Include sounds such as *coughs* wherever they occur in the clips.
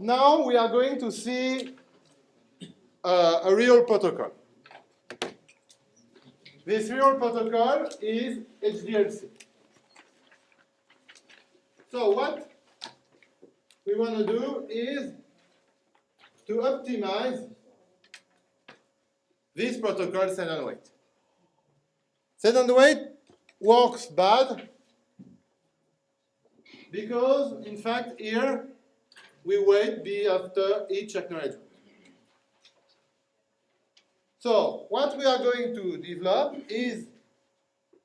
now we are going to see uh, a real protocol. This real protocol is HDLC. So what we want to do is to optimize this protocol wait. Send and wait works bad because, in fact, here we wait B after each acknowledgement. So what we are going to develop is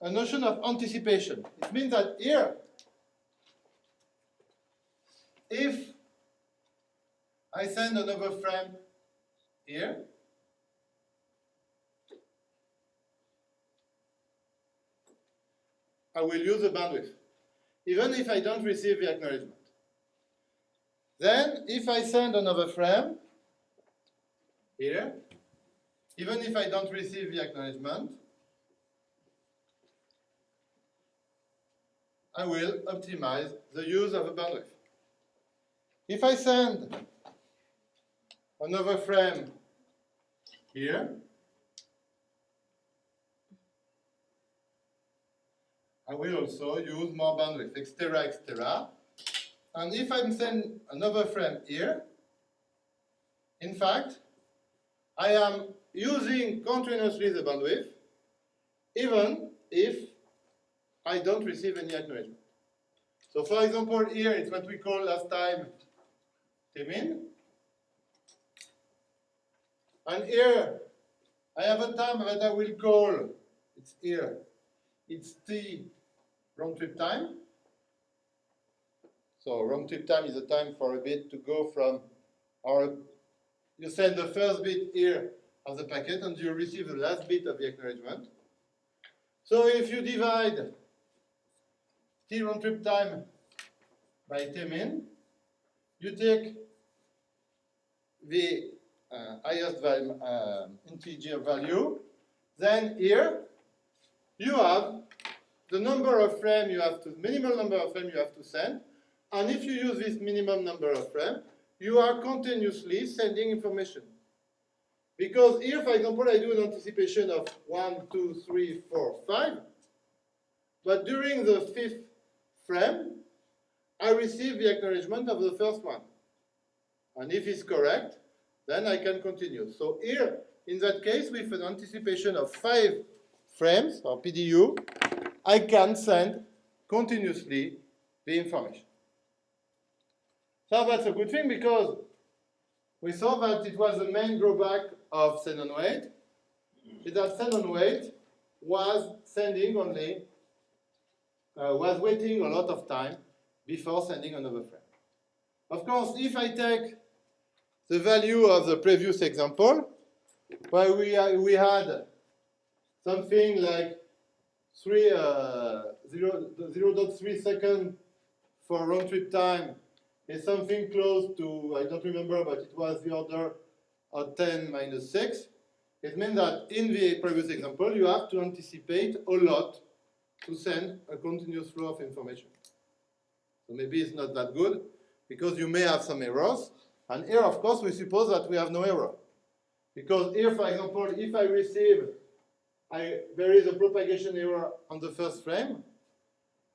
a notion of anticipation. It means that here, if I send another frame here, I will use the bandwidth, even if I don't receive the acknowledgement. Then, if I send another frame here, even if I don't receive the acknowledgement, I will optimize the use of a bandwidth. If I send another frame here, I will also use more bandwidth, etc., etc. And if I'm send another frame here, in fact, I am using continuously the bandwidth, even if I don't receive any acknowledgement. So for example, here it's what we call last time tmin. And here, I have a time that I will call, it's here, it's t round trip time. So round trip time is the time for a bit to go from or you send the first bit here of the packet and you receive the last bit of the acknowledgement. So if you divide t round trip time by t min, you take the uh, highest value, uh, integer value, then here you have the number of frame you have to, minimal number of frame you have to send, and if you use this minimum number of frame, you are continuously sending information. Because here, for example, I do an anticipation of one, two, three, four, five, but during the fifth frame, I receive the acknowledgement of the first one. And if it's correct, then I can continue. So here, in that case, with an anticipation of five frames, or PDU, I can send continuously the information. So that's a good thing because we saw that it was the main drawback of and wait, is that and wait was sending only, uh, was waiting a lot of time before sending another frame. Of course, if I take the value of the previous example, where we, uh, we had something like three, uh, 0, 0 0.3 second for round trip time is something close to, I don't remember, but it was the order of 10 minus 6. It means that in the previous example, you have to anticipate a lot to send a continuous flow of information. So maybe it's not that good, because you may have some errors. And here, of course, we suppose that we have no error. Because here, for example, if I receive I, there is a propagation error on the first frame.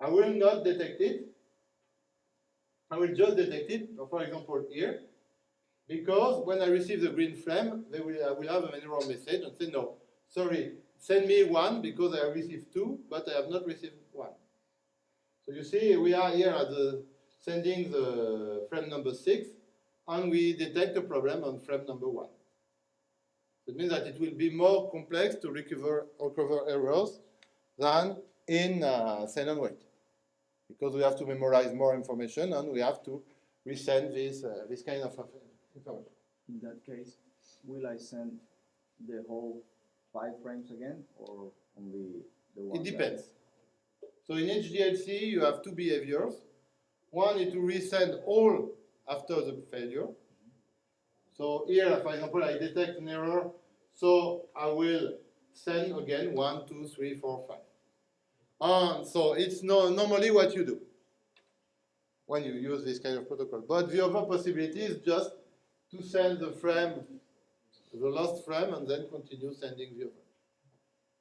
I will not detect it. I will just detect it, for example, here, because when I receive the green frame, they will, I will have an error message and say, no, sorry, send me one because I have received two, but I have not received one. So you see, we are here at the sending the frame number six, and we detect a problem on frame number one. It means that it will be more complex to recover, recover errors than in uh, send and wait. Because we have to memorize more information and we have to resend this, uh, this kind of information. In that case, will I send the whole five frames again or only the one? It depends. So in HDLC, you have two behaviors. One is to resend all after the failure. So here, for example, I detect an error, so I will send again one, two, three, four, five. And so it's no, normally what you do. when you use this kind of protocol. But the other possibility is just to send the frame, the last frame, and then continue sending the other.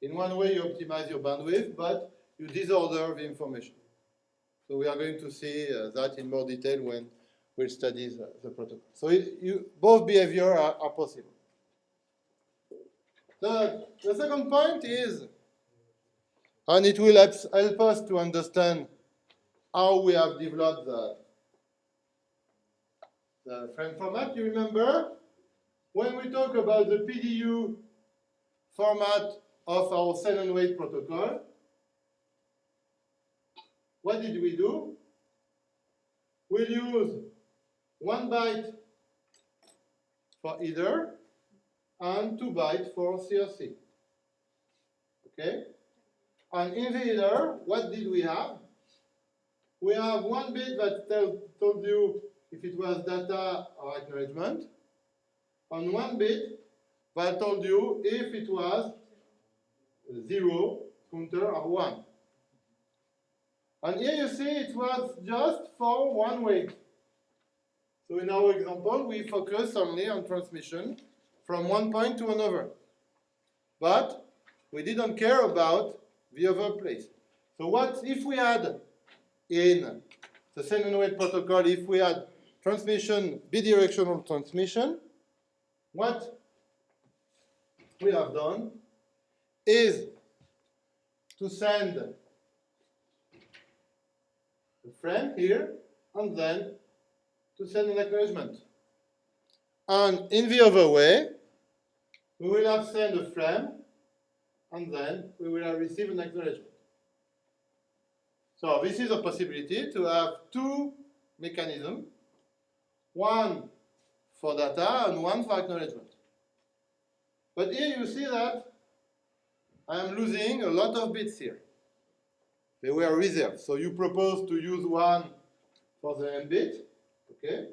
In one way, you optimize your bandwidth, but you disorder the information. So we are going to see uh, that in more detail when we study the, the protocol. So it, you, both behavior are, are possible. The, the second point is, and it will help, us to understand how we have developed the, the frame format. You remember when we talk about the PDU format of our send and wait protocol, what did we do? We'll use one byte for either and two bytes for CRC. Okay? And in the either, what did we have? We have one bit that tell, told you if it was data or acknowledgement, and one bit that told you if it was zero, counter, or one. And here you see it was just for one way. So in our example, we focus only on transmission from one point to another. But we didn't care about the other place. So what if we had in the send wait protocol, if we had transmission, bidirectional transmission, what we have done is to send the frame here and then to send an acknowledgement. And in the other way, we will have sent a frame and then we will receive an acknowledgement. So this is a possibility to have two mechanisms, one for data and one for acknowledgement. But here you see that I am losing a lot of bits here. They were reserved. So you propose to use one for the m bit, okay?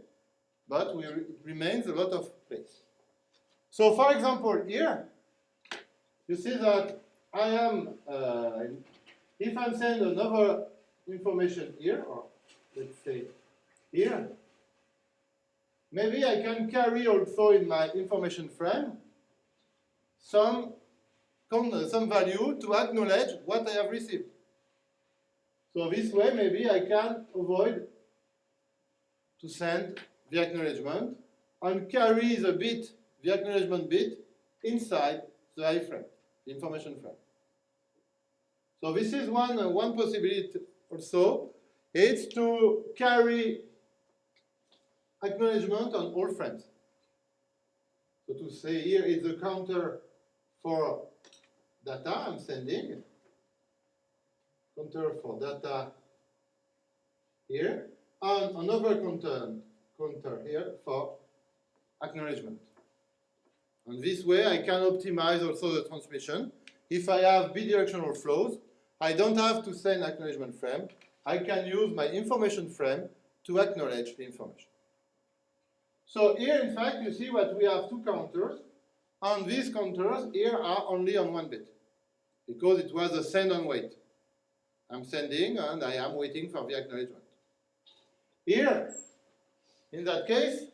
But we, it remains a lot of place. So for example, here, you see that I am, uh, if I send another information here, or let's say here, maybe I can carry also in my information frame some, some value to acknowledge what I have received. So this way, maybe I can avoid to send the acknowledgement and carry the bit, the acknowledgement bit, inside the iframe, information frame. So this is one, uh, one possibility also. It's to carry acknowledgement on all frames. So to say here is the counter for data I'm sending, counter for data here, and another counter, counter here for acknowledgement. And this way I can optimize also the transmission. If I have bidirectional flows, I don't have to send acknowledgement frame. I can use my information frame to acknowledge the information. So here, in fact, you see what we have two counters, and these counters here are only on one bit, because it was a send and wait. I'm sending, and I am waiting for the acknowledgement. Here, in that case,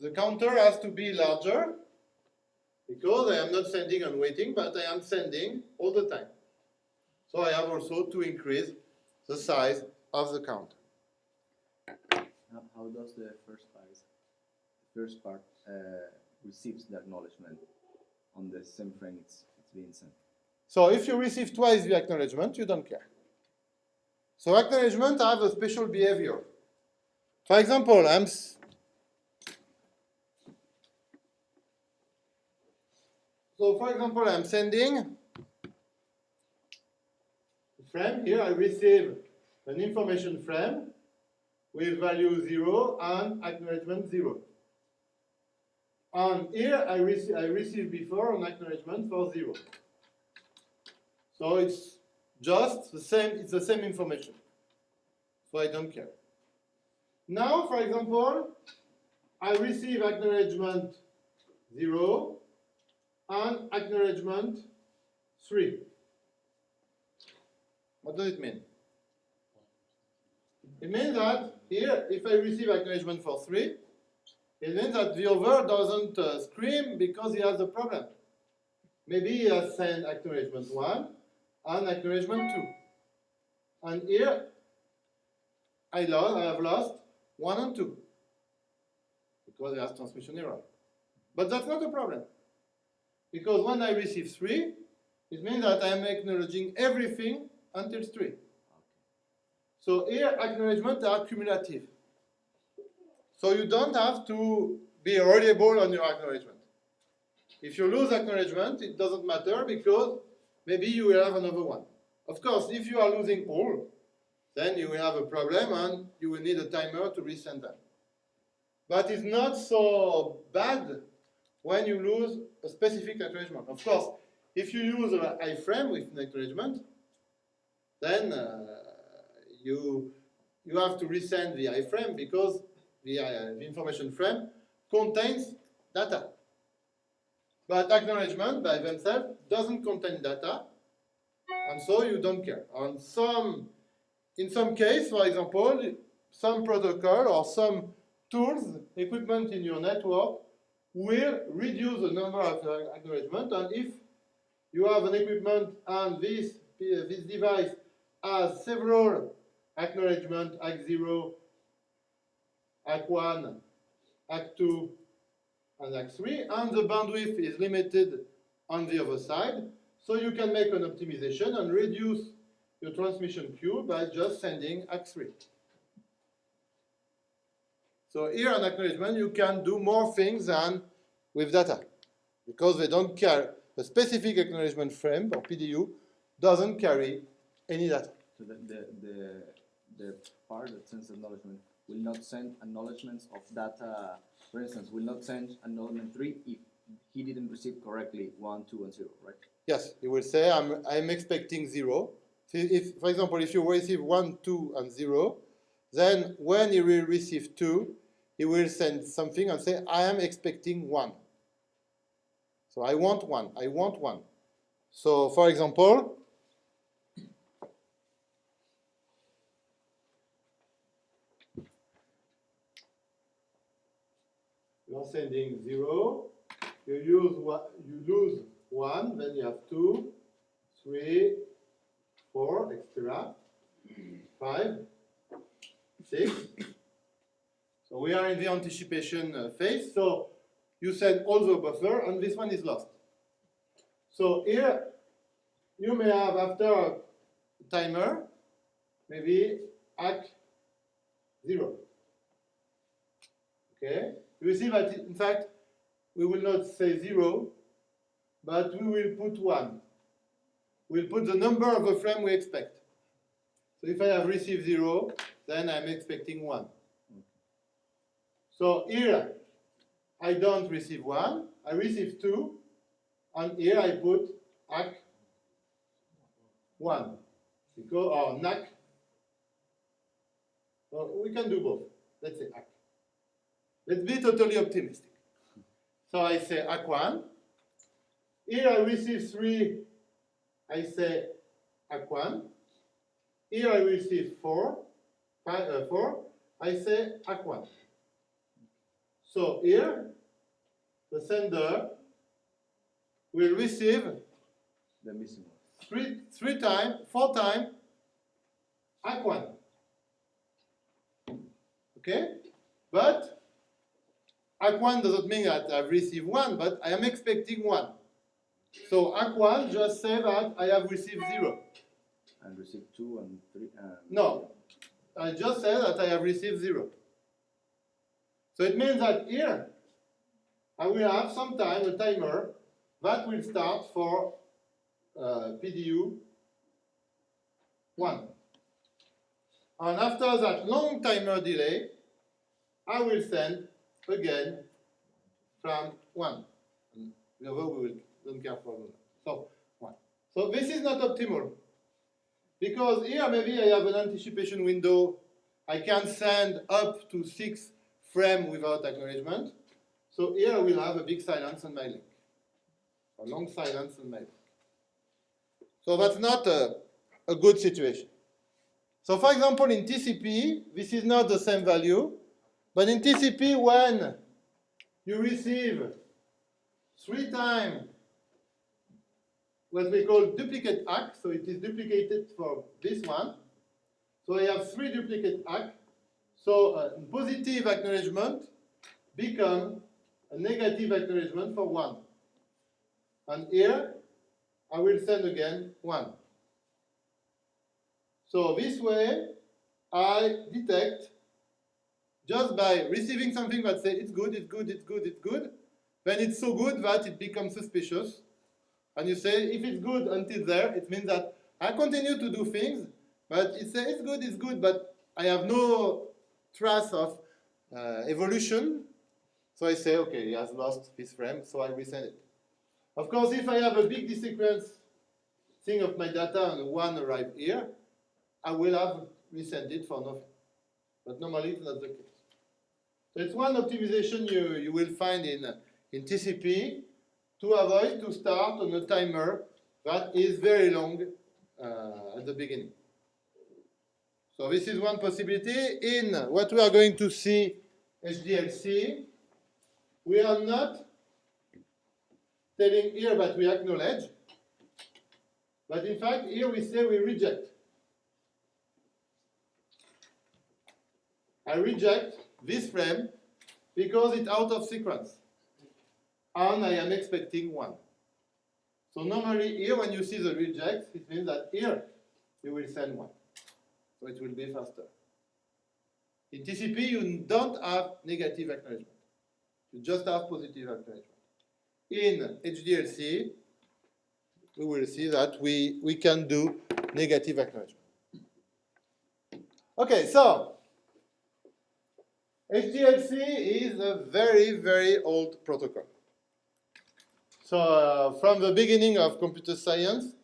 the counter has to be larger, because I am not sending and waiting, but I am sending all the time. So I have also to increase the size of the counter. How, how does the first part, the first part uh, receives the acknowledgement on the same frame it's, it's being sent? So if you receive twice the acknowledgement, you don't care. So acknowledgement have a special behavior. For example, I'm so for example, I'm sending a frame. Here I receive an information frame with value 0 and acknowledgement 0. And here I, rec I received before an acknowledgement for 0. So it's just the same, it's the same information. So I don't care. Now, for example, I receive acknowledgement 0 and acknowledgement 3. What does it mean? It means that here, if I receive acknowledgement for 3, it means that the other doesn't uh, scream because he has a problem. Maybe he has sent acknowledgement 1 and acknowledgement 2. And here, I, lost, I have lost 1 and 2 because there has transmission error. But that's not a problem. Because when I receive 3, it means that I am acknowledging everything until 3. So here, acknowledgements are cumulative. So you don't have to be reliable on your acknowledgement. If you lose acknowledgement, it doesn't matter because maybe you will have another one. Of course, if you are losing all, then you will have a problem and you will need a timer to resend them. But it's not so bad when you lose a specific acknowledgement. Of course, if you use an iframe with an acknowledgement, then uh, you, you have to resend the iframe because the, uh, the information frame contains data. But acknowledgement by themselves doesn't contain data, and so you don't care. On some, in some case, for example, some protocol or some tools, equipment in your network will reduce the number of acknowledgements, and if you have an equipment and this, this device has several acknowledgements, ACK0, ACK1, ACK2, and ACK3, and the bandwidth is limited on the other side, so you can make an optimization and reduce your transmission queue by just sending ACK3. So here on acknowledgement, you can do more things than with data, because they don't care. The specific acknowledgement frame, or PDU, doesn't carry any data. So the, the, the, the part that sends acknowledgement will not send acknowledgements of data, for instance, will not send acknowledgement 3 if he didn't receive correctly 1, 2, and 0, right? Yes, he will say, I'm, I'm expecting 0. If, if, for example, if you receive 1, 2, and 0, then when he will receive 2, he will send something and say, I am expecting 1. So I want 1, I want 1. So, for example, you are sending 0, you use one, you lose 1, then you have 2, 3, 4, etc., 5, 6. We are in the anticipation uh, phase, so you all the buffer, and this one is lost. So here, you may have after a timer, maybe ACK 0. Okay? You see that, in fact, we will not say 0, but we will put 1. We'll put the number of the frame we expect. So if I have received 0, then I'm expecting 1. So here, I don't receive 1, I receive 2, and here I put ACK 1, because, or NACK. Well, we can do both. Let's say ACK. Let's be totally optimistic. So I say ACK1. Here I receive 3, I say ACK1. Here I receive 4, five, uh, 4 I say ACK1. So here, the sender will receive The missing one. three, three times, four times ACK1. Okay? But ACK1 doesn't mean that I've received one, but I am expecting one. So ACK1 just say that I have received zero. And received 2 and 3. And No, I just said that I have received zero. So it means that here, I will have sometime a timer that will start for uh, PDU 1. And after that long timer delay, I will send again from 1. And the other we will, don't care for. So 1. So this is not optimal. Because here maybe I have an anticipation window. I can send up to 6 frame without acknowledgement. So here I will have a big silence on my link, a long silence on my link. So that's not a, a good situation. So for example, in TCP, this is not the same value, but in TCP, when you receive three times what we call duplicate ACK, so it is duplicated for this one. So I have three duplicate ACK. So a positive acknowledgement become a negative acknowledgement for one. And here, I will send again one. So this way, I detect just by receiving something that says it's good, it's good, it's good, it's good, then it's so good that it becomes suspicious. And you say, if it's good until there, it means that I continue to do things, but it says it's good, it's good, but I have no trace of uh, evolution. So I say, okay, he has lost his frame, so I resend it. Of course, if I have a big desequence thing of my data and one arrive here, I will have resend it for nothing. But normally it's not the case. So it's one optimization you, you will find in, in TCP to avoid to start on a timer that is very long uh, at the beginning. So this is one possibility. In what we are going to see HDLC, we are not telling here that we acknowledge, but in fact here we say we reject. I reject this frame because it's out of sequence. And I am expecting one. So normally here when you see the reject, it means that here you will send one. So it will be faster. In TCP you don't have negative acknowledgement. You just have positive acknowledgement. In HDLC, we will see that we, we can do negative acknowledgement. Okay, so HDLC is a very, very old protocol. So uh, from the beginning of computer science,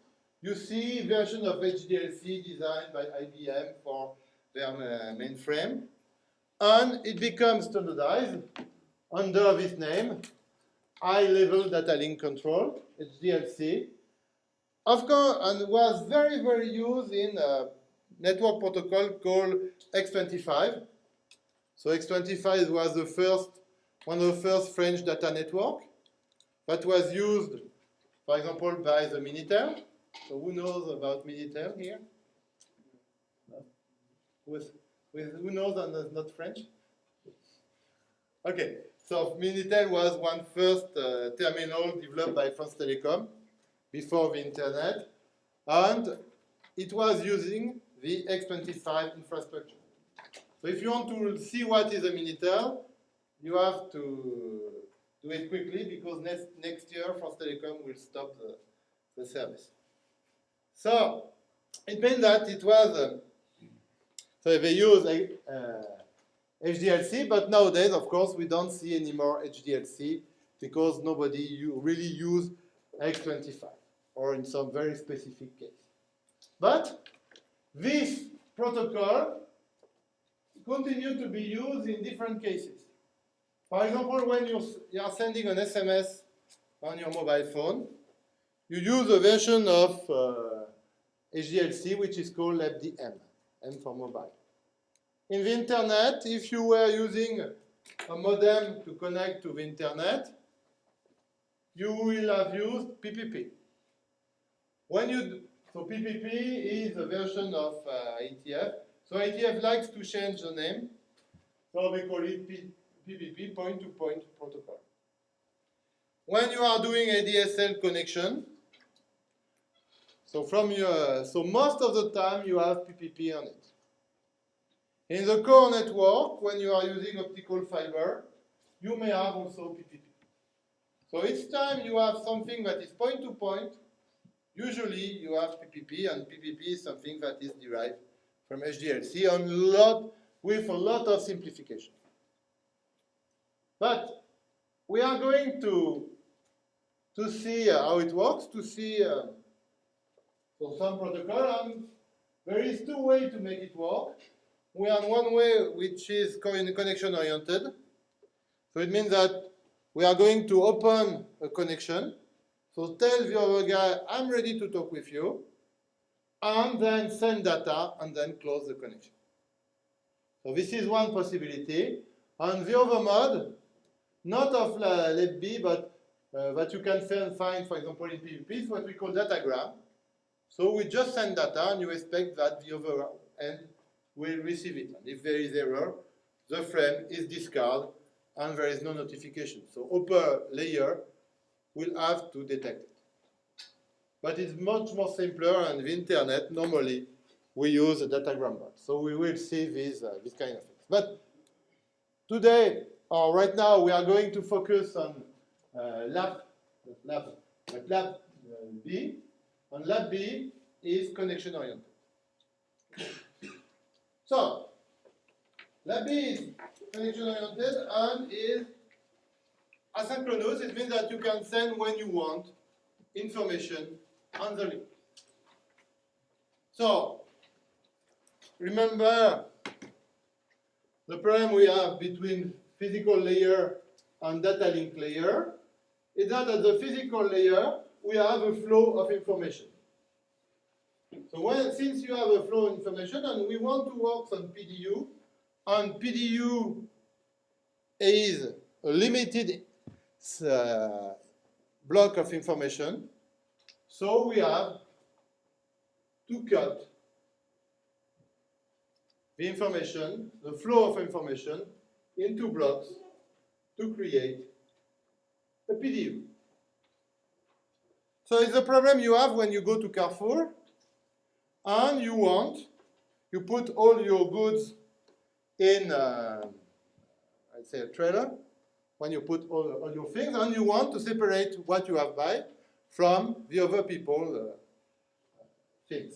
you see version of HDLC designed by IBM for their uh, mainframe. And it becomes standardized under this name, High Level Data Link Control, HDLC. Of course, and was very, very used in a network protocol called X25. So X25 was the first, one of the first French data network that was used, for example, by the Minitel. So who knows about Minitel here? With, with who knows and is not French? Okay, so Minitel was one first uh, terminal developed by France Telecom before the internet, and it was using the X25 infrastructure. So if you want to see what is a Minitel, you have to do it quickly because next, next year France Telecom will stop the, the service. So it means that it was, uh, so they use uh, HDLC, but nowadays, of course, we don't see anymore HDLC because nobody really use X25 or in some very specific case. But this protocol continue to be used in different cases. For example, when you are sending an SMS on your mobile phone, you use a version of uh, HDLC which is called LAPDm, M for mobile. In the internet, if you were using a modem to connect to the internet, you will have used PPP. When you so PPP is a version of uh, ATF so IETF likes to change the name, so we call it P PPP, point-to-point -point protocol. When you are doing a DSL connection, so from your, so most of the time you have PPP on it. In the core network, when you are using optical fiber, you may have also PPP. So each time you have something that is point-to-point, -point, usually you have PPP, and PPP is something that is derived from HDLC on lot, with a lot of simplification. But we are going to, to see uh, how it works, to see uh, so some protocol, and there is two ways to make it work. We have one way which is connection oriented. So it means that we are going to open a connection. So tell the other guy, I'm ready to talk with you. and then send data, and then close the connection. So this is one possibility. And the other mode, not of LAPB, but uh, that you can find, find, for example, in PVP, is what we call datagram. So we just send data, and you expect that the other end will receive it. And if there is error, the frame is discarded, and there is no notification. So upper layer will have to detect it. But it's much more simpler, and the internet normally we use a datagram bot. So we will see these uh, this kind of things. But today, or right now, we are going to focus on uh, lab, lab, lab uh, B. And LAP B is connection oriented. So, LAP B is connection oriented and is asynchronous. It means that you can send when you want information on the link. So, remember the problem we have between physical layer and data link layer is that at the physical layer we have a flow of information. So when, since you have a flow of information and we want to work on PDU, and PDU is a limited uh, block of information, so we have to cut the information, the flow of information, into blocks to create a PDU. So it's a problem you have when you go to Carrefour and you want, you put all your goods in, uh, I'd say a trailer, when you put all, all your things, and you want to separate what you have buy from the other people uh, things.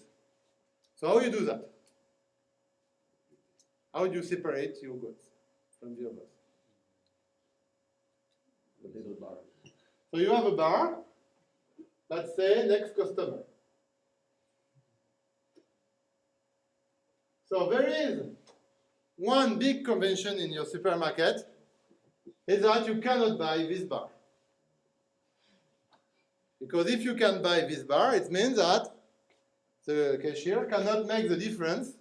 So how do you do that? How do you separate your goods from the others? The little bar. So you have a bar, let's say next customer. So there is one big convention in your supermarket is that you cannot buy this bar. Because if you can buy this bar, it means that the cashier cannot make the difference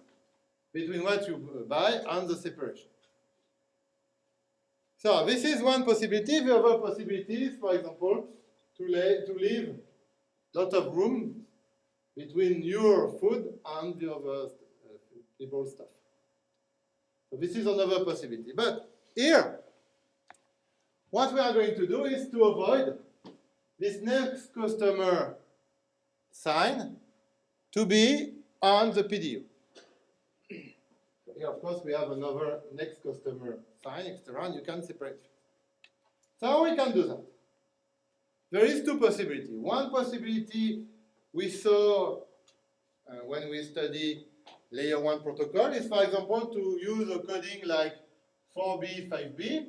between what you buy and the separation. So this is one possibility. The other possibility is, for example, to, lay, to leave lot of room between your food and the other uh, people's stuff. So this is another possibility. But here, what we are going to do is to avoid this next customer sign to be on the PDU. Here, of course, we have another next customer sign extra, and you can separate. So we can do that? There is two possibilities. One possibility we saw uh, when we study layer 1 protocol is, for example, to use a coding like 4B, 5B.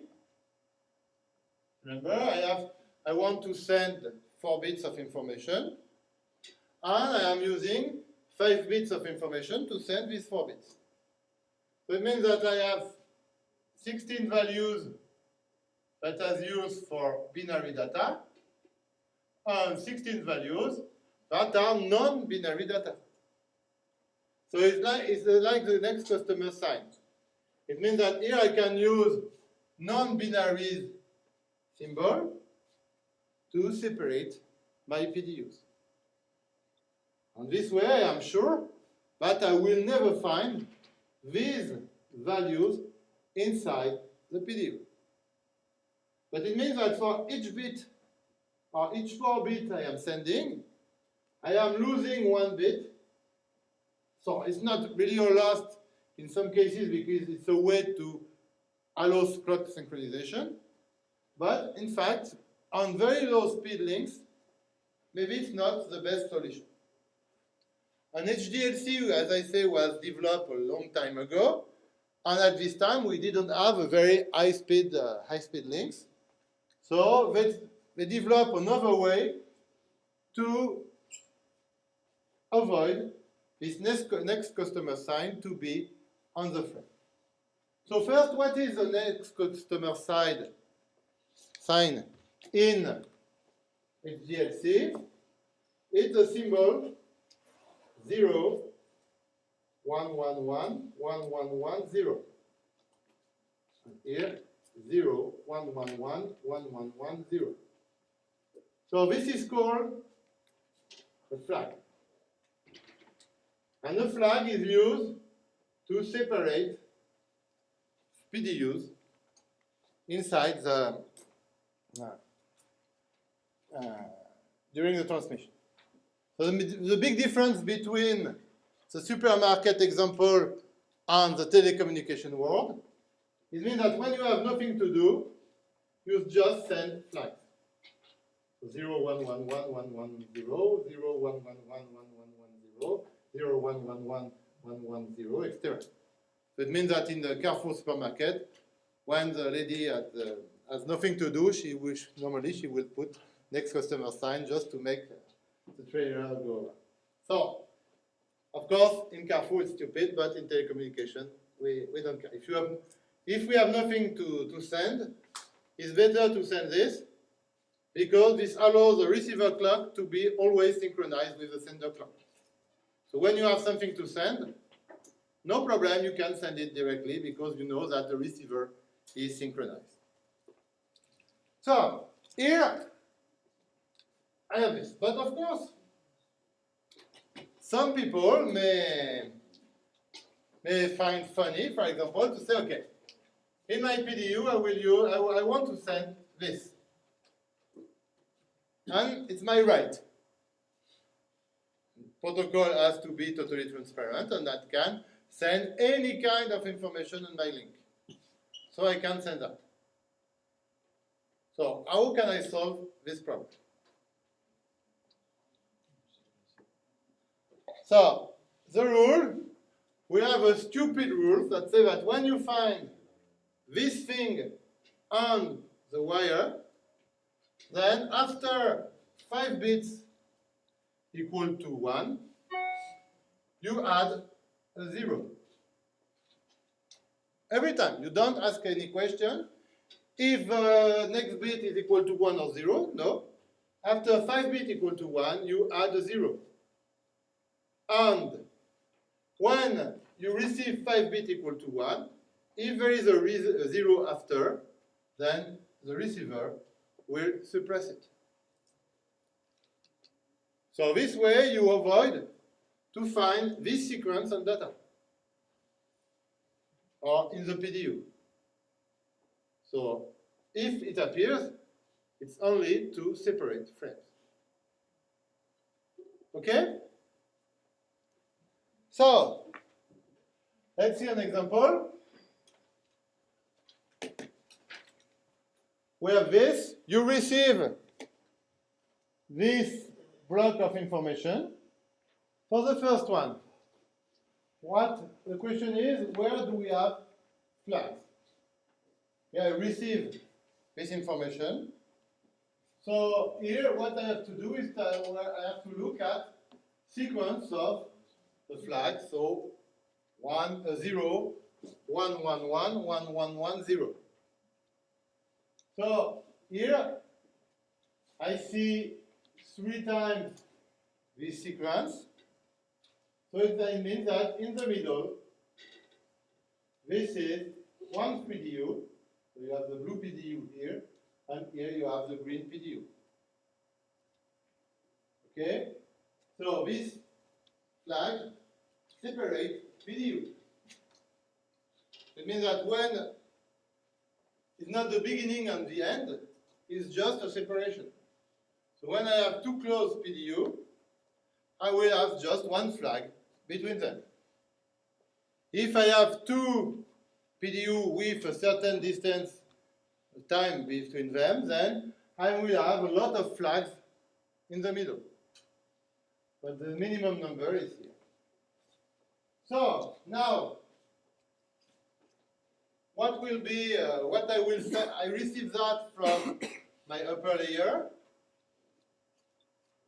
Remember, I have, I want to send 4 bits of information, and I am using 5 bits of information to send these 4 bits. So it means that I have 16 values that are used for binary data, and 16 values that are non-binary data. So it's like, it's like the next customer sign. It means that here I can use non-binary symbol to separate my PDUs. And this way I am sure that I will never find these values inside the PDU. But it means that for each bit or each 4 bit I am sending, I am losing one bit. So it's not really a loss in some cases because it's a way to allow clock synchronization. But in fact, on very low speed links, maybe it's not the best solution. And HDLC, as I say, was developed a long time ago. And at this time, we didn't have a very high speed, uh, high speed links. So they, develop another way to avoid this next, next customer sign to be on the frame. So first, what is the next customer side sign in HDLC? It's a symbol zero, one, one, one, one, one, one, zero. And here, zero, one, one, one, one, one, one, zero. So this is called a flag. And the flag is used to separate PDUs inside the uh, uh, during the transmission. So the, the big difference between the supermarket example and the telecommunication world is mean that when you have nothing to do, you just send flags. So 0, 1, 1, 1, 1, 1, 0, 0, 1, 1, 1, 1, 1, 1, 0, 0, 1, 1, 1, 1, 1, 0, etc. So it means that in the Carrefour supermarket, when the lady has nothing to do, she wish normally she will put next customer sign just to make the trailer go. So, of course, in Carrefour it's stupid, but in telecommunication we, we don't care. If you have, if we have nothing to, to send, it's better to send this because this allows the receiver clock to be always synchronized with the sender clock. So when you have something to send, no problem, you can send it directly because you know that the receiver is synchronized. So, here, I have this. But of course, some people may, may find funny, for example, to say, okay, in my PDU, I will use, I, I want to send this. And it's my right. Protocol has to be totally transparent and that can send any kind of information on my link. So I can send that. So how can I solve this problem? So the rule, we have a stupid rule that says that when you find this thing on the wire, then after 5 bits equal to 1, you add a 0. Every time, you don't ask any question. If uh, next bit is equal to 1 or 0, no. After 5 bit equal to 1, you add a 0. And when you receive 5 bit equal to 1, if there is a, a 0 after, then the receiver will suppress it. So this way you avoid to find this sequence on data or in the PDU. So if it appears, it's only two separate frames. Okay? So, let's see an example. We have this, you receive this block of information. For the first one, what the question is, where do we have flags? Yeah, I receive this information. So here, what I have to do is I have to look at sequence of the flags. So one, uh, zero, one, one, one, one, one, one, zero. So here, I see three times this sequence. So it means that in the middle, this is one PDU. So you have the blue PDU here, and here you have the green PDU. Okay? So this flag separates PDU. It means that when it's not the beginning and the end, it's just a separation. So when I have two closed PDU, I will have just one flag between them. If I have two PDU with a certain distance time between them, then I will have a lot of flags in the middle. But the minimum number is here. So now, what will be, uh, what I will say, I receive that from *coughs* my upper layer.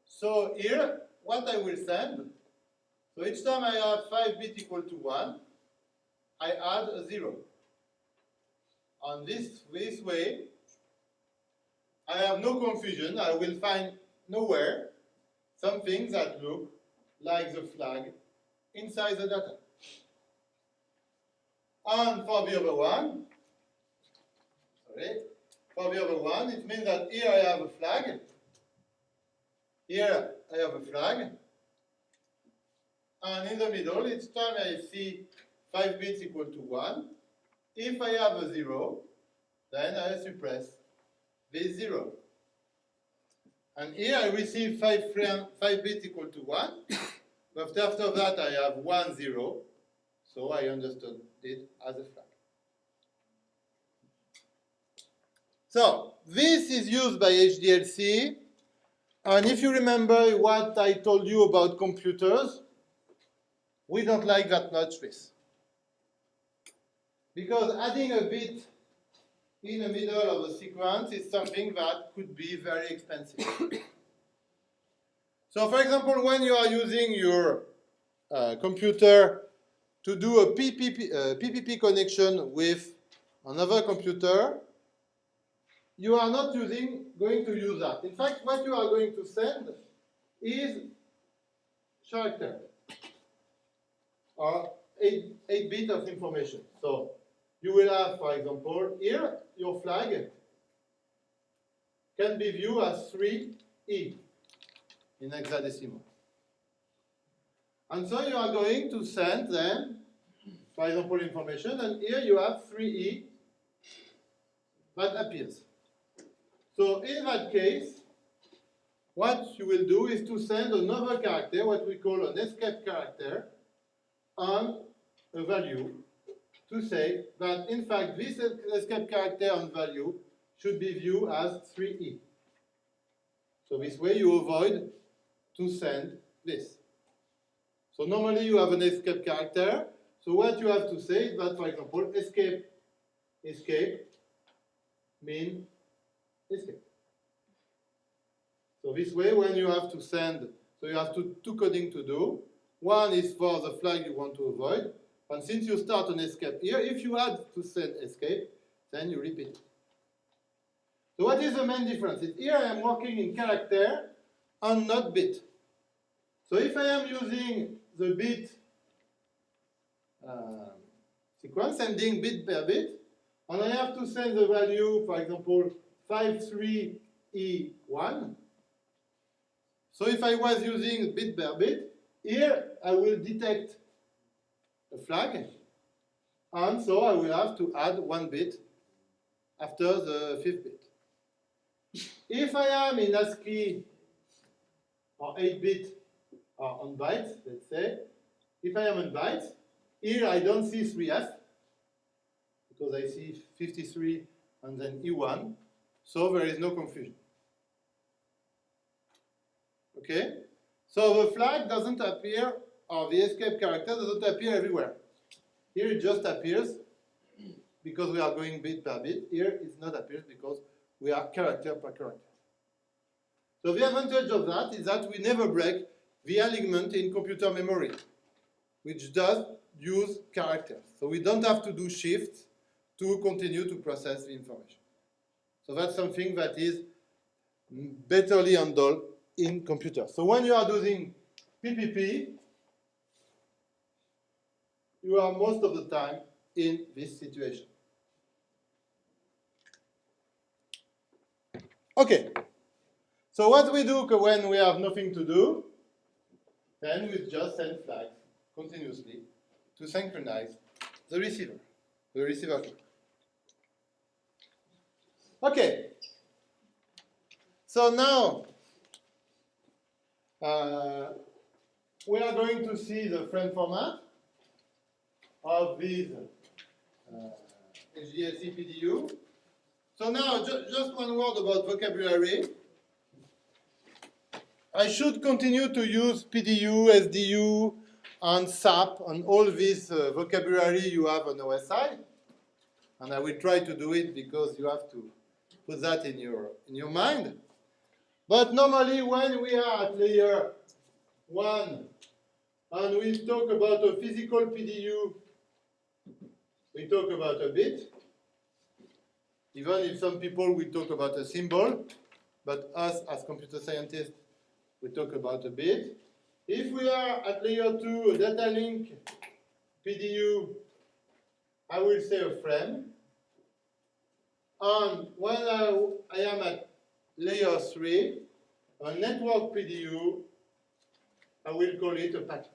So here, what I will send, so each time I have 5 bit equal to 1, I add a 0. On this, this way, I have no confusion, I will find nowhere something that look like the flag inside the data. And for the other one, sorry, for the other one, it means that here I have a flag, here I have a flag, and in the middle, each time I see 5 bits equal to 1, if I have a 0, then I suppress this 0. And here I receive 5, frame, 5 bits equal to 1, *coughs* but after that I have 1, 0, so I understood it as a flag. So, this is used by HDLC, and if you remember what I told you about computers, we don't like that much this. Because adding a bit in the middle of a sequence is something that could be very expensive. *coughs* so for example, when you are using your uh, computer to do a PPP, uh, PPP connection with another computer, you are not using, going to use that. In fact, what you are going to send is character or 8, 8 bit of information. So you will have, for example, here, your flag can be viewed as 3E in hexadecimal. And so you are going to send them, for example, information, and here you have 3E that appears. So in that case, what you will do is to send another character, what we call an escape character, and a value to say that in fact this escape character and value should be viewed as 3e. So this way you avoid to send this. So normally you have an escape character. So what you have to say is that, for example, escape, escape mean escape. So this way when you have to send, so you have two, two coding to do. One is for the flag you want to avoid, and since you start an escape here, if you add to send escape, then you repeat. So what is the main difference? Here I am working in character and not bit. So if I am using the bit uh, sequence, sending bit per bit, and I have to send the value, for example, 53E1. So if I was using bit per bit, here I will detect a flag, and so I will have to add one bit after the fifth bit. If I am in ASCII or 8-bit or on bytes, let's say, if I am on bytes, here I don't see 3F, because I see 53 and then E1, so there is no confusion. Okay? So the flag doesn't appear or the escape character doesn't appear everywhere. Here it just appears because we are going bit by bit. Here it not appears because we are character per character. So the advantage of that is that we never break the alignment in computer memory, which does use characters. So we don't have to do shifts to continue to process the information. So that's something that is betterly handled in computers. So when you are doing PPP, you are most of the time in this situation. Okay, so what we do when we have nothing to do, then we just send flags continuously to synchronize the receiver, the receiver clock. Okay, so now uh, we are going to see the frame format of these uh, PDU. So now, ju just one word about vocabulary. I should continue to use PDU, SDU, and SAP, and all this uh, vocabulary you have on OSI. And I will try to do it because you have to put that in your, in your mind. But normally when we are at layer 1 and we talk about a physical PDU we talk about a bit, even if some people will talk about a symbol, but us as computer scientists, we talk about a bit. If we are at layer 2, a data link PDU, I will say a frame. And when I, I am at layer 3, a network PDU, I will call it a packet.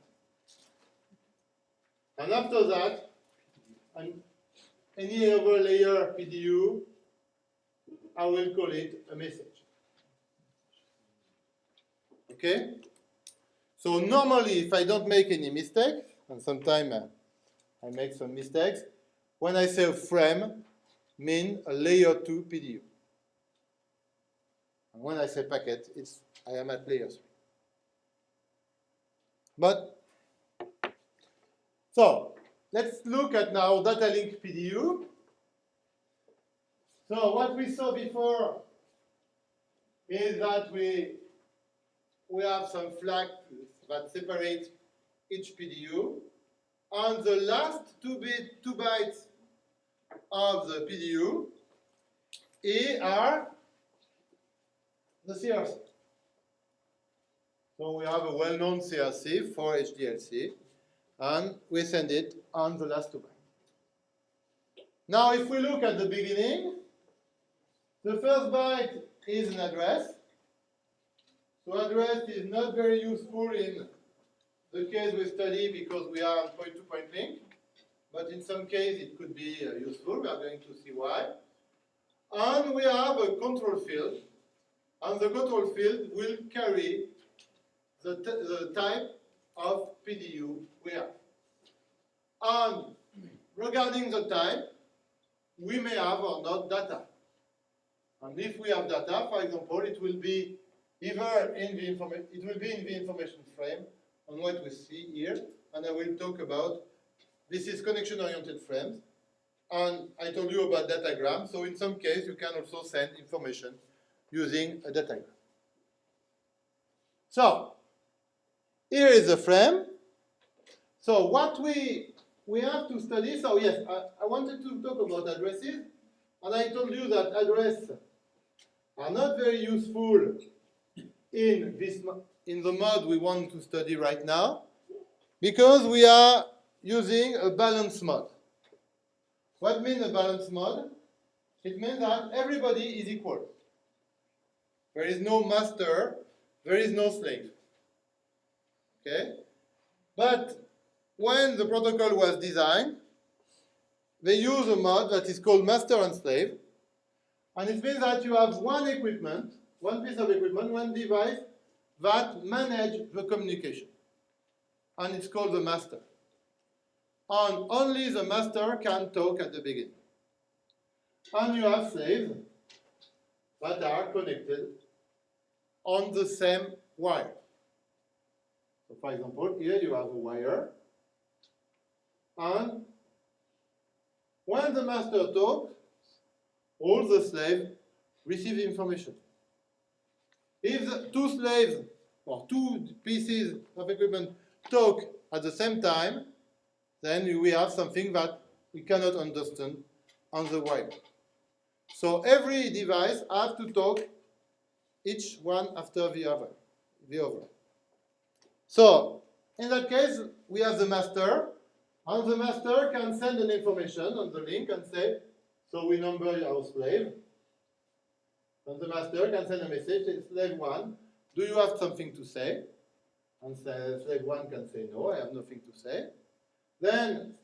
And after that, an, any other layer PDU, I will call it a message. Okay? So normally, if I don't make any mistakes, and sometimes uh, I make some mistakes, when I say a frame, mean a layer 2 PDU. And when I say packet, it's I am at layer 3. But, so, let's look at now data link PDU. So what we saw before is that we, we have some flags that separate each PDU. On the last two, bit, two bytes of the PDU A are the CRC. So we have a well-known CRC for HDLC, and we send it on the last two bytes. Now, if we look at the beginning, the first byte is an address. So address is not very useful in the case we study because we are on point-to-point link, but in some case it could be uh, useful. We are going to see why. And we have a control field, and the control field will carry the, the type of PDU we have. And regarding the type, we may have or not data. And if we have data, for example, it will be either in the information, it will be in the information frame on what we see here, and I will talk about, this is connection-oriented frames, and I told you about datagram, so in some case you can also send information using a datagram. So, here is the frame. So what we, we have to study, so yes, I, I wanted to talk about addresses, and I told you that addresses are not very useful in this in the mode we want to study right now because we are using a balance mode. What means a balance mode? It means that everybody is equal. There is no master, there is no slave. Okay? But when the protocol was designed, they use a mode that is called master and slave. And it means that you have one equipment, one piece of equipment, one device that manage the communication. And it's called the master. And only the master can talk at the beginning. And you have slaves that are connected on the same wire. So for example, here you have a wire, and when the master talks, all the slaves receive information. If the two slaves or two pieces of equipment talk at the same time, then we have something that we cannot understand on the wire. So every device has to talk each one after the other. The other. So in that case, we have the master, and the master can send an information on the link and say, so we number our slave. The master can send a message, say, slave one, do you have something to say? And slave one can say, no, I have nothing to say. Then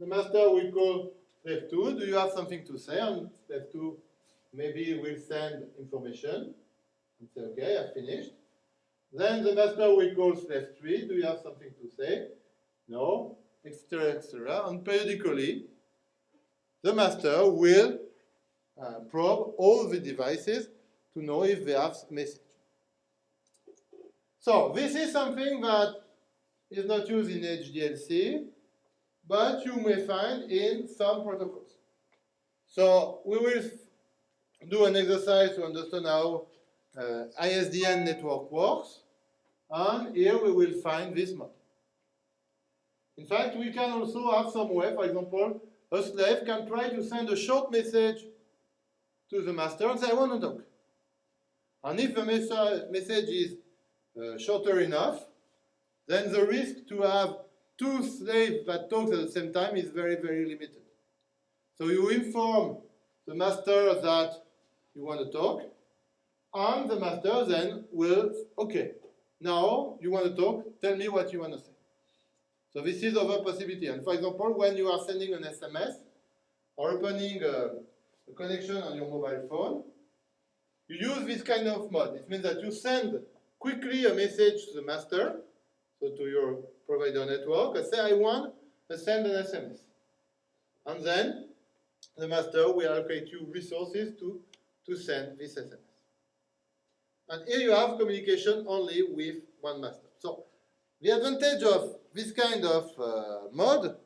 the master will call slave two, do you have something to say? And slave two maybe will send information and say, okay, I finished. Then the master will call slave 3, do you have something to say? No, etc., etc. And periodically, the master will uh, probe all the devices to know if they have message. So this is something that is not used in HDLC, but you may find in some protocols. So we will do an exercise to understand how uh, ISDN network works, and here we will find this mode. In fact, we can also have some way, for example, a slave can try to send a short message to the master and say, I want to talk. And if the message is uh, shorter enough, then the risk to have two slaves that talk at the same time is very, very limited. So you inform the master that you want to talk, and the master then will, okay, now you want to talk, tell me what you want to say. So this is other possibility. And for example, when you are sending an SMS or opening a, a connection on your mobile phone, you use this kind of mode. It means that you send quickly a message to the master, so to your provider network, and say, I want to send an SMS. And then the master will allocate you resources to, to send this SMS. And here you have communication only with one master. So the advantage of this kind of uh, mode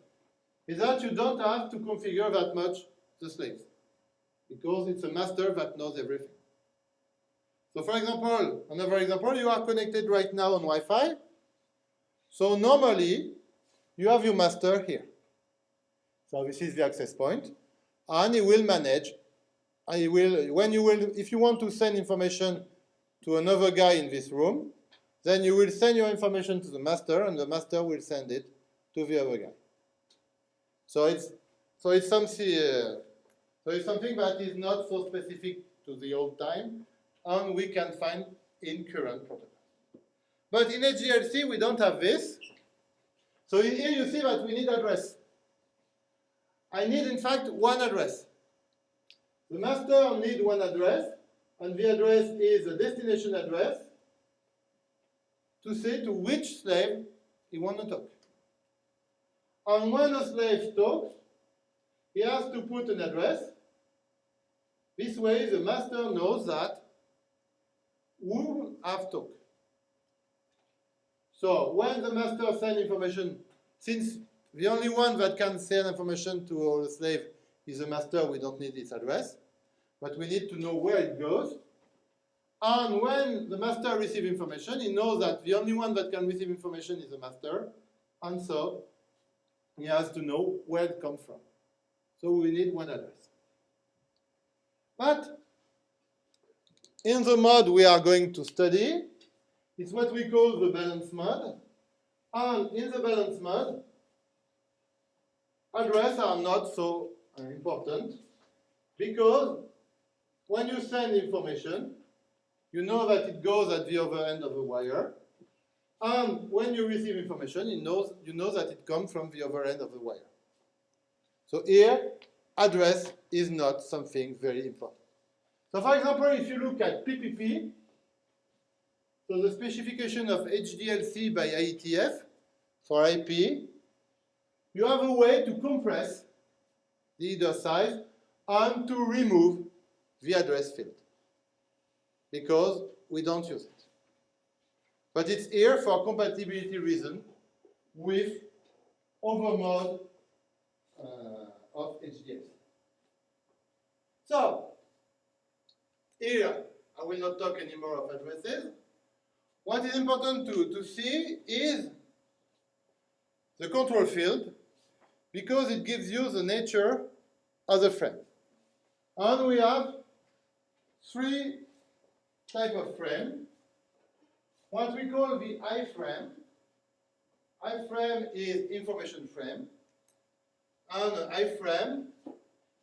is that you don't have to configure that much the slaves because it's a master that knows everything. So for example, another example, you are connected right now on Wi-Fi. So normally, you have your master here. So this is the access point, and it will manage, he will, when you will, if you want to send information to another guy in this room, then you will send your information to the master, and the master will send it to the other guy. So it's so it's something uh, so it's something that is not so specific to the old time, and we can find in current protocols. But in HDLC we don't have this. So here you see that we need address. I need in fact one address. The master need one address, and the address is a destination address to say to which slave he want to talk. And when a slave talks, he has to put an address. This way the master knows that who have talked. So when the master sends information, since the only one that can send information to a slave is the master, we don't need its address, but we need to know where it goes. And when the master receives information, he knows that the only one that can receive information is the master, and so he has to know where it comes from. So we need one address. But in the mode we are going to study, it's what we call the balance mode. And in the balance mode, addresses are not so important because when you send information, you know that it goes at the other end of the wire. And when you receive information, you know, you know that it comes from the other end of the wire. So here, address is not something very important. So for example, if you look at PPP, so the specification of HDLC by IETF for IP, you have a way to compress the header size and to remove the address field because we don't use it. But it's here for compatibility reason with other mode uh, of HDLC. So, here, I will not talk anymore of addresses. What is important to, to see is the control field because it gives you the nature of the frame. And we have three type of frame. What we call the iframe. iframe is information frame. And iframe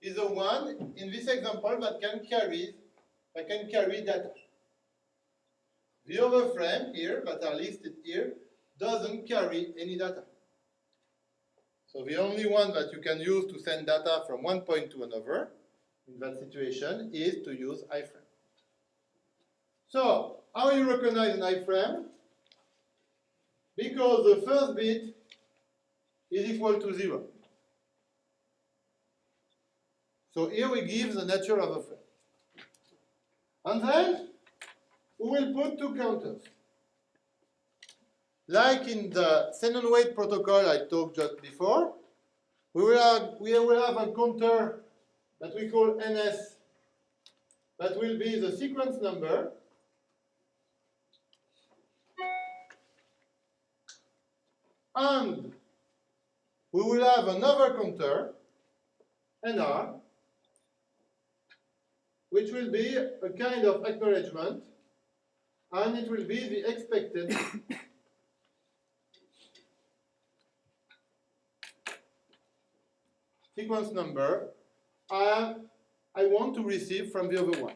is the one in this example that can carry that can carry data. The other frame here that are listed here doesn't carry any data. So the only one that you can use to send data from one point to another in that situation is to use iframe. So, how you recognize an iframe? Because the first bit is equal to zero. So here we give the nature of a frame. And then we will put two counters. Like in the Xenon weight protocol I talked just before, we will have, we will have a counter that we call NS that will be the sequence number and we will have another counter, NR, which will be a kind of acknowledgement, and it will be the expected *coughs* sequence number I, I want to receive from the other one.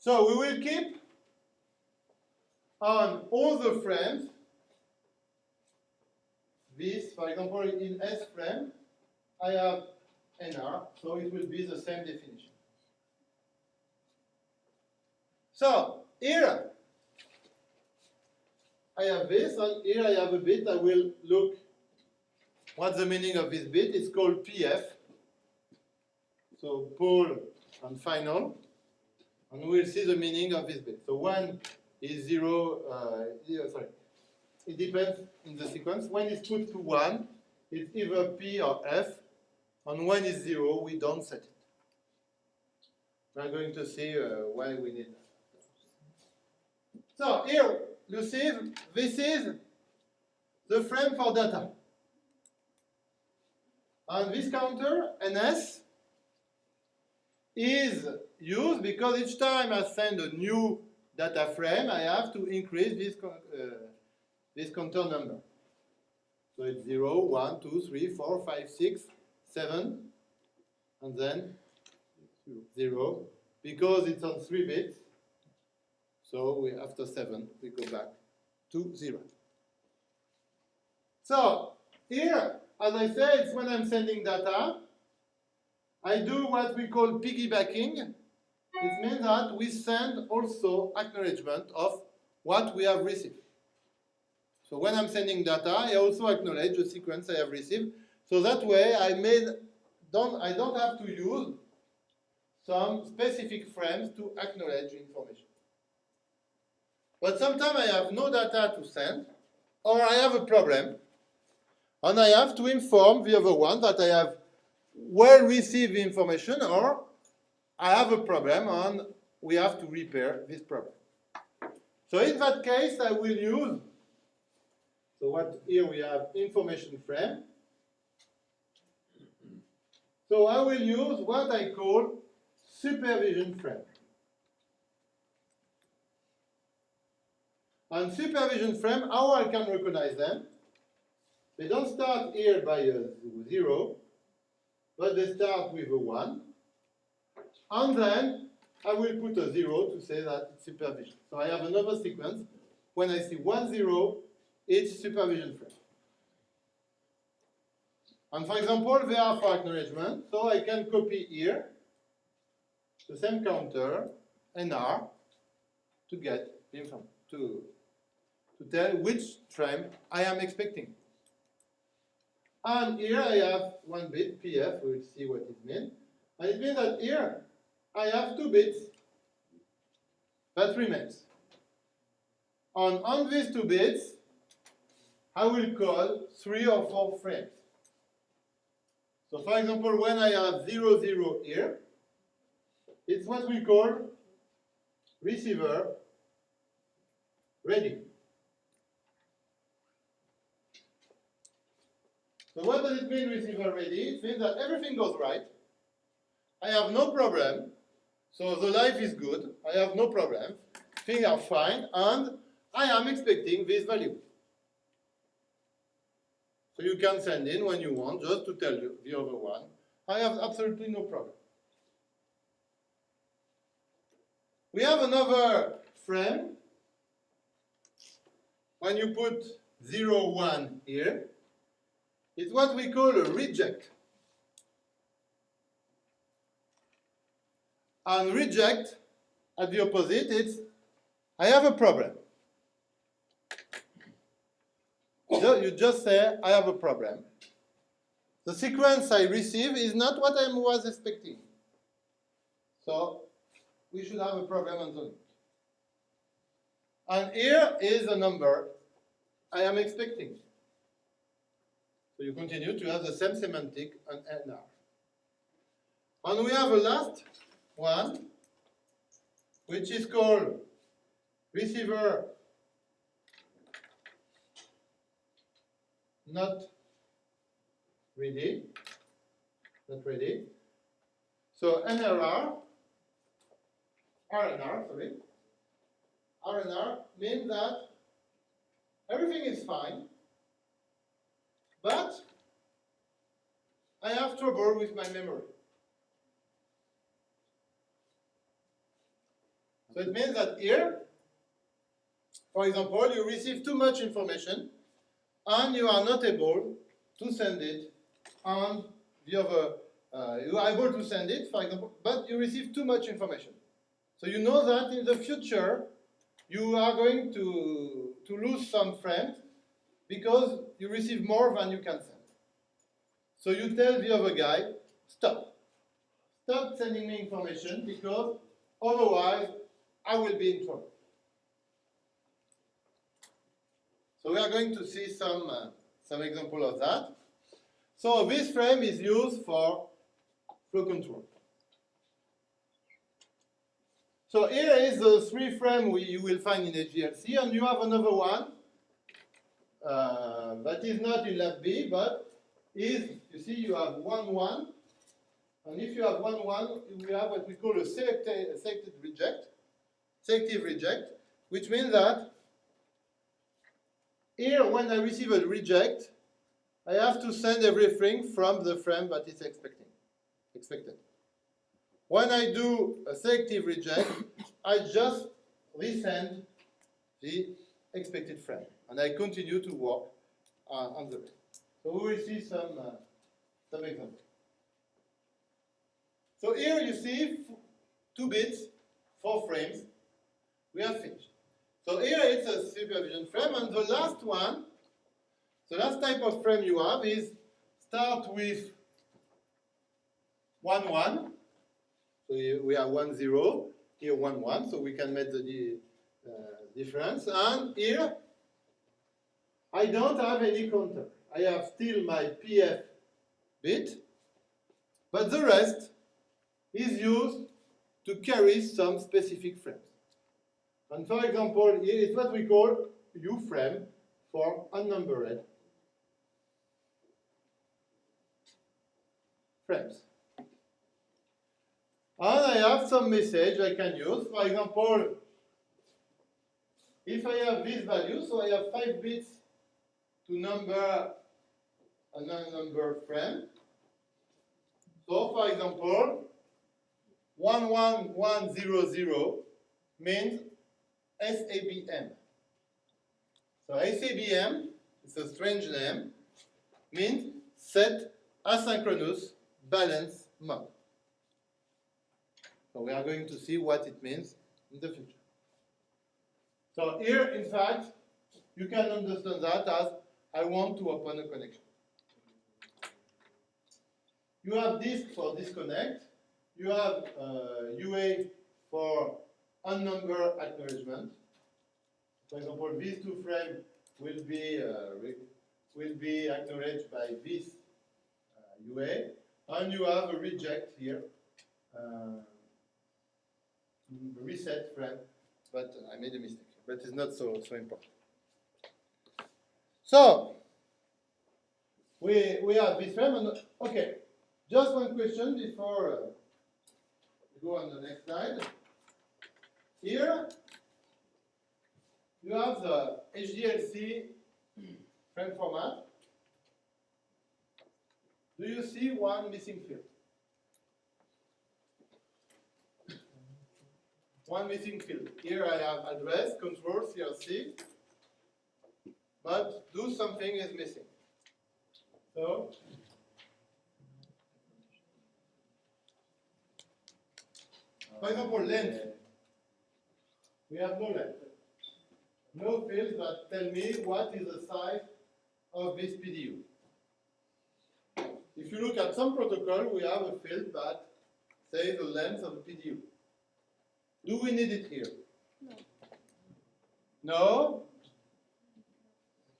So we will keep on all the frames this, for example, in S frame, I have NR, so it will be the same definition. So here I have this, and here I have a bit. I will look what's the meaning of this bit. It's called PF. So poll and final, and we'll see the meaning of this bit. So one is zero. Uh, yeah, sorry, it depends in the sequence. When it's put to one, it's either P or F, and when it's zero, we don't set it. We're going to see uh, why we need that. So here, you see, this is the frame for data. And this counter, NS, is used because each time I send a new data frame, I have to increase this, uh, this counter number. So it's 0, 1, 2, 3, 4, 5, 6, 7, and then 0, because it's on 3 bits. So we, after 7, we go back to 0. So here, as I said, it's when I'm sending data, I do what we call piggybacking. It means that we send also acknowledgement of what we have received. So when I'm sending data, I also acknowledge the sequence I have received. So that way, I made don't I don't have to use some specific frames to acknowledge information. But sometimes I have no data to send, or I have a problem, and I have to inform the other one that I have well received information, or I have a problem and we have to repair this problem. So in that case, I will use, so what here we have information frame. So I will use what I call supervision frame. And supervision frame, how I can recognize them? They don't start here by a zero, but they start with a one. And then I will put a zero to say that it's supervision. So I have another sequence. When I see one zero, it's supervision frame. And for example, they are for acknowledgement, so I can copy here the same counter, NR, to get the info, to, to tell which frame I am expecting. And here I have one bit, PF, we'll see what it means. And it means that here I have two bits that remains. And on these two bits, I will call three or four frames. So for example, when I have 0, 0 here, it's what we call receiver ready. So what does it mean receiver ready? It means that everything goes right. I have no problem. So the life is good. I have no problem. Things are fine. And I am expecting this value. So you can send in when you want, just to tell you the other one. I have absolutely no problem. We have another frame. When you put 0, 1 here, it's what we call a reject. And reject, at the opposite, it's I have a problem. So you just say, I have a problem. The sequence I receive is not what I was expecting. So we should have a problem on the link. And here is a number I am expecting. So you continue to have the same semantic on NR. And we have a last one, which is called receiver not ready, not ready. So NRR, RNR, sorry, RNR means that everything is fine, but I have trouble with my memory. So it means that here, for example, you receive too much information and you are not able to send it on the other, uh, you are able to send it, for example, but you receive too much information. So you know that in the future, you are going to, to lose some frames because you receive more than you can send. So you tell the other guy, stop. Stop sending me information because otherwise I will be in trouble. So we are going to see some, uh, some example of that. So this frame is used for flow control. So here is the three frame we, you will find in HDLC, and you have another one uh, that is not in LAP B, but is, you see, you have one one, and if you have one one, you have what we call a selected, selected reject, selective reject, which means that here, when I receive a reject, I have to send everything from the frame that is expecting, expected. When I do a selective reject, I just resend the expected frame, and I continue to work uh, on the rest. So we will see some, uh, some examples. So here you see two bits, four frames. We have finished. So here it's a supervision frame, and the last one, the last type of frame you have is start with 1, 1. So we have 1, 0, here 1, 1, so we can make the uh, difference. And here, I don't have any counter. I have still my PF bit, but the rest is used to carry some specific frames. And for example, here is what we call U frame for unnumbered frames. And I have some message I can use. For example, if I have this value, so I have 5 bits to number a non-number frame. So for example, 11100 means SABM. So SABM, it's a strange name, means set asynchronous balance mode. So we are going to see what it means in the future. So here, in fact, you can understand that as I want to open a connection. You have DISC for disconnect. You have uh, UA for unnumbered acknowledgement. For example, these two frames will be uh, will be acknowledged by this uh, UA, and you have a reject here, uh, reset frame, but I made a mistake. But it's not so so important. So we we have this frame, and okay, just one question before uh, we go on the next slide. Here, you have the HDLC frame format. Do you see one missing field? One missing field. Here I have address, control, CRC, but do something is missing. So, For example, length. We have no length. No fields that tell me what is the size of this PDU. If you look at some protocol, we have a field that says the length of the PDU. Do we need it here? No. No?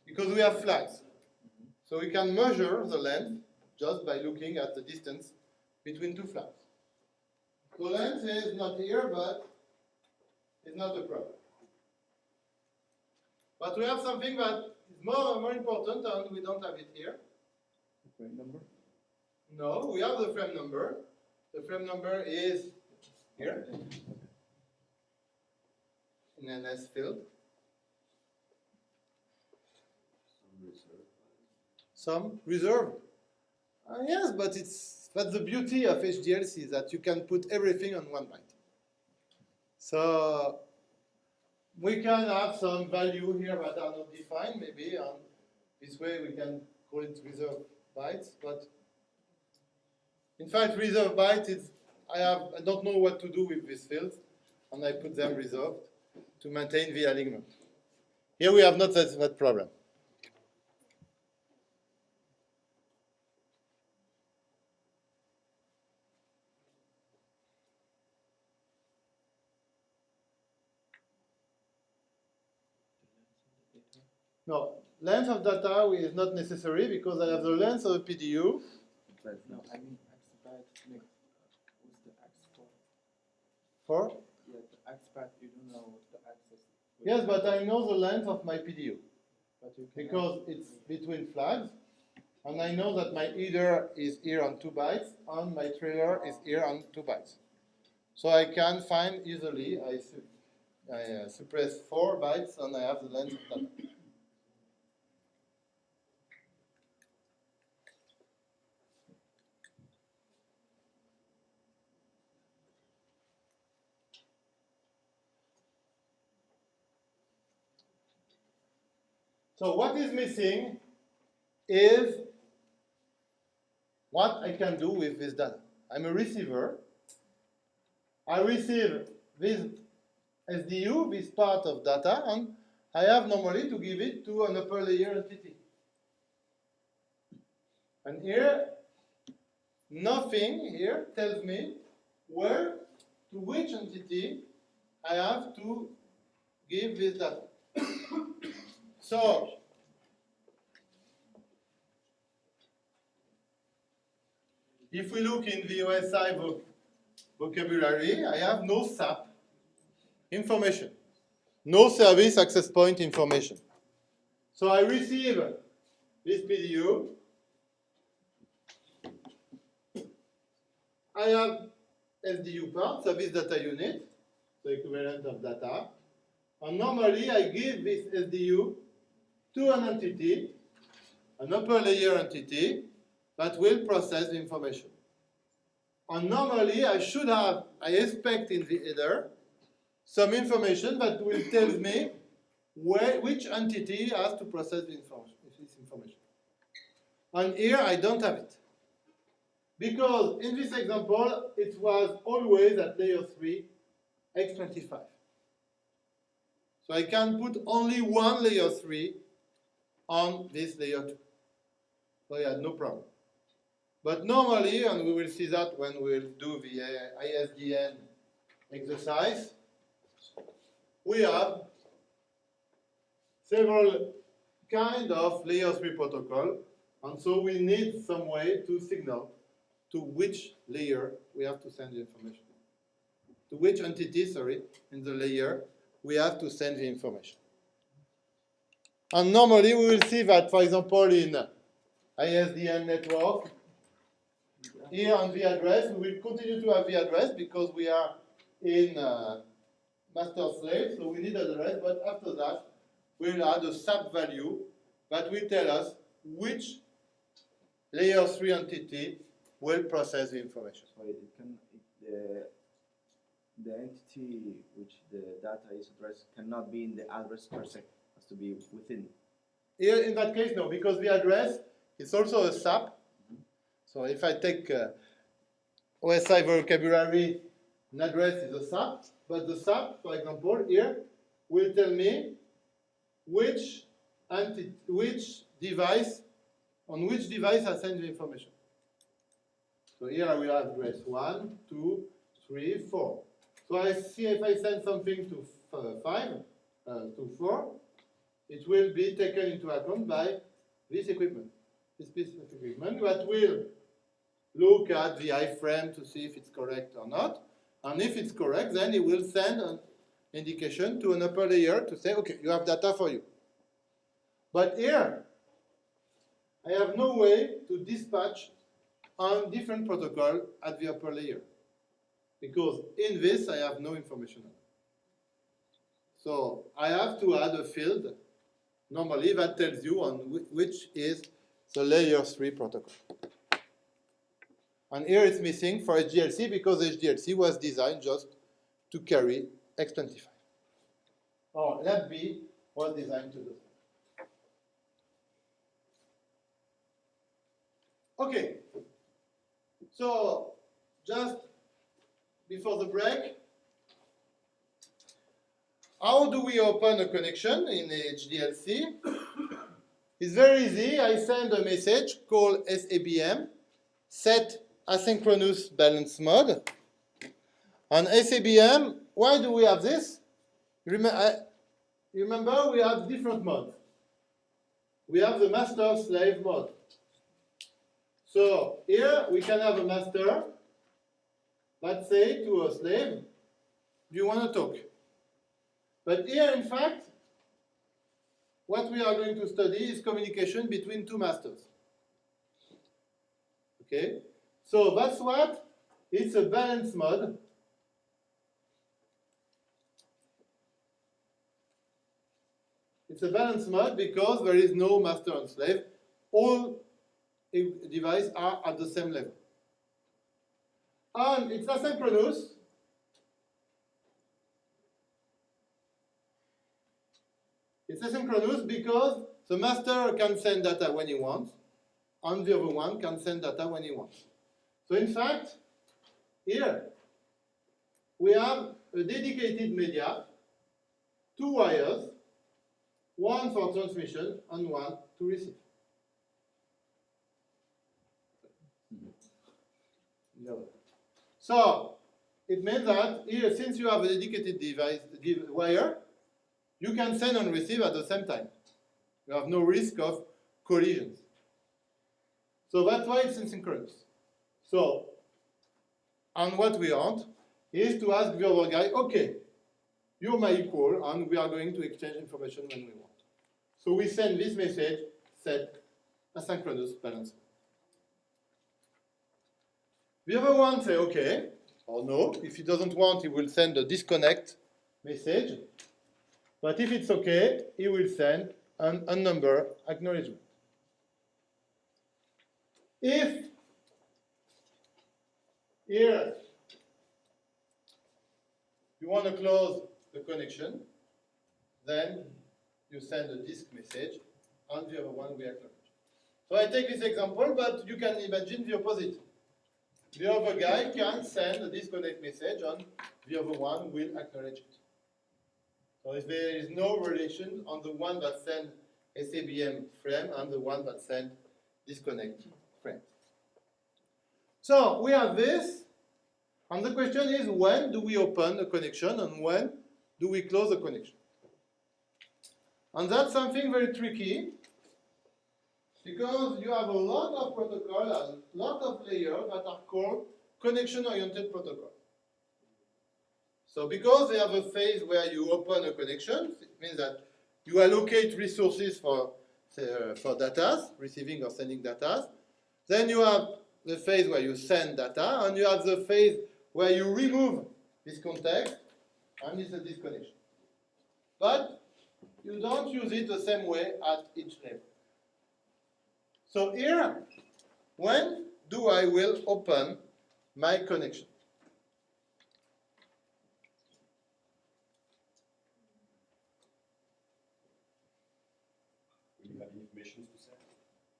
Because we have flags. So we can measure the length just by looking at the distance between two flags. The length is not here, but it's not a problem. But we have something that is more, and more important and we don't have it here. Frame number? No, we have the frame number. The frame number is here in an S field. some reserve. Uh, yes, but it's that's the beauty of HDLC that you can put everything on one byte. So we can have some value here that are not defined, maybe, and this way we can call it reserve bytes. But in fact, reserve bytes is I have I don't know what to do with these fields, and I put them reserved to maintain the alignment. Here we have not that, that problem. No, length of data is not necessary because I have the length of the PDU. But No, I mean exabyte like what's the X for? For Yeah, the expat you don't know the access. yes, but I know the length of my PDU but you because it's between flags, and I know that my header is here on two bytes and my trailer is here on two bytes. So I can find easily. I, I uh, suppress four bytes and I have the length of data. So what is missing is what I can do with this data. I'm a receiver. I receive this SDU, this part of data, and I have normally to give it to an upper layer entity. And here, nothing here tells me where, to which entity I have to give this data. So, if we look in the OSI voc- vocabulary, I have no SAP information, no service access point information. So I receive this PDU. I have SDU part, service data unit, the equivalent of data. And normally I give this SDU to an entity, an upper layer entity, that will process the information. And normally I should have, I expect in the header, some information that will tell me where, which entity has to process the this information. And here I don't have it. Because in this example, it was always at layer 3, x25. So I can put only one layer 3 on this layer 2. So had no problem. But normally, and we will see that when we'll do the uh, ISDN exercise, we have several kind of layer 3 protocol, and so we need some way to signal to which layer we have to send the information. To which entity, sorry, in the layer we have to send the information. And normally we will see that, for example, in ISDN network, here on the address, we will continue to have the address because we are in uh, master slave, so we need an address, but after that, we'll add a sub value that will tell us which layer 3 entity will process the information. So it can, it, the, the entity which the data is addressed cannot be in the address per se, to be within. Here, in that case, no, because the address is also a SAP. So if I take uh, OSI vocabulary, an address is a SAP, but the SAP, for example, here will tell me which anti which device, on which device I send the information. So here I will have address 1, 2, 3, 4. So I see if I send something to uh, 5, uh, to 4, it will be taken into account by this equipment, this piece of equipment that will look at the iframe to see if it's correct or not. And if it's correct, then it will send an indication to an upper layer to say, okay, you have data for you. But here, I have no way to dispatch on different protocol at the upper layer. Because in this, I have no information. So I have to add a field normally that tells you on whi- which is the layer 3 protocol. And here it's missing for HDLC because HDLC was designed just to carry X25. Or LAPB was designed to do. Okay, so just before the break, how do we open a connection in HDLC? It's very easy. I send a message called SABM, set asynchronous balance mode. On SABM, why do we have this? Rem I, remember, we have different modes. We have the master-slave mode. So here we can have a master that say to a slave, do you want to talk? But here, in fact, what we are going to study is communication between two masters. Okay? So that's what it's a balance mode. It's a balance mode because there is no master and slave. All devices are at the same level. And it's asynchronous It's asynchronous because the master can send data when he wants, and the other one can send data when he wants. So in fact, here we have a dedicated media, two wires, one for transmission and one to receive. So it means that here, since you have a dedicated device wire, you can send and receive at the same time. You have no risk of collisions. So that's why it's asynchronous. So, and what we want is to ask the other guy, okay, you're my equal, and we are going to exchange information when we want. So we send this message, set asynchronous balance. The other one say okay, or no. If he doesn't want, he will send a disconnect message. But if it's okay, he will send an unnumbered acknowledgement. If here you want to close the connection, then you send a DISC message and the other one will acknowledge. So I take this example, but you can imagine the opposite. The other guy can send a disconnect message and the other one will acknowledge it. So if there is no relation on the one that sent SABM frame and the one that sent disconnect frame. So we have this, and the question is when do we open a connection and when do we close a connection? And that's something very tricky because you have a lot of protocol and a lot of layers that are called connection-oriented protocol. So because they have a phase where you open a connection, it means that you allocate resources for, uh, for data, receiving or sending data. Then you have the phase where you send data, and you have the phase where you remove this context, and it's a disconnection. But you don't use it the same way at each level. So here, when do I will open my connection?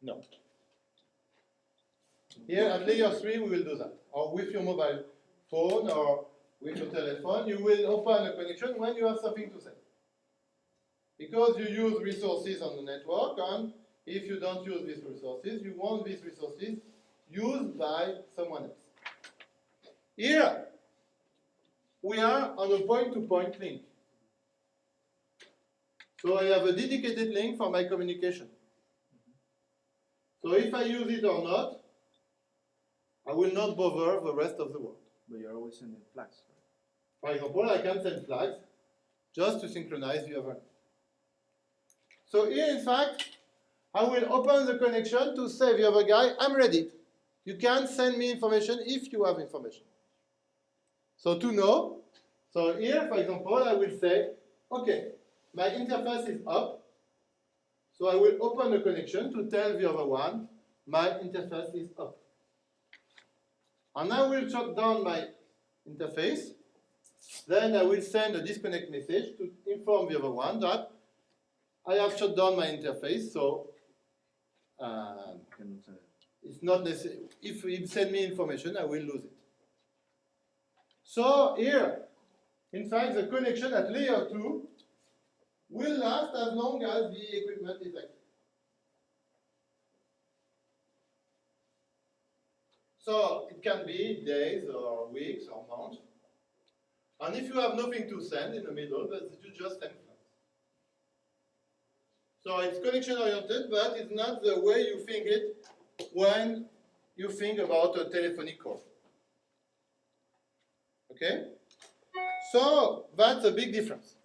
No. Here at layer 3 we will do that. Or with your mobile phone or with your telephone, you will open a connection when you have something to say. Because you use resources on the network and if you don't use these resources, you want these resources used by someone else. Here, we are on a point-to-point -point link. So I have a dedicated link for my communication. So if I use it or not, I will not bother the rest of the world. But you're always sending flags. For example, I can send flags just to synchronize the other. So here, in fact, I will open the connection to say the other guy, I'm ready. You can send me information if you have information. So to know, so here, for example, I will say, okay, my interface is up, So I will open the connection to tell the other one my interface is up. And I will shut down my interface. Then I will send a disconnect message to inform the other one that I have shut down my interface, so um, it's not necessary. If he send me information, I will lose it. So here, in fact, the connection at layer two will last as long as the equipment is active. So it can be days or weeks or months. And if you have nothing to send in the middle, then you just send. So it's connection oriented, but it's not the way you think it when you think about a telephonic call. Okay? So that's a big difference.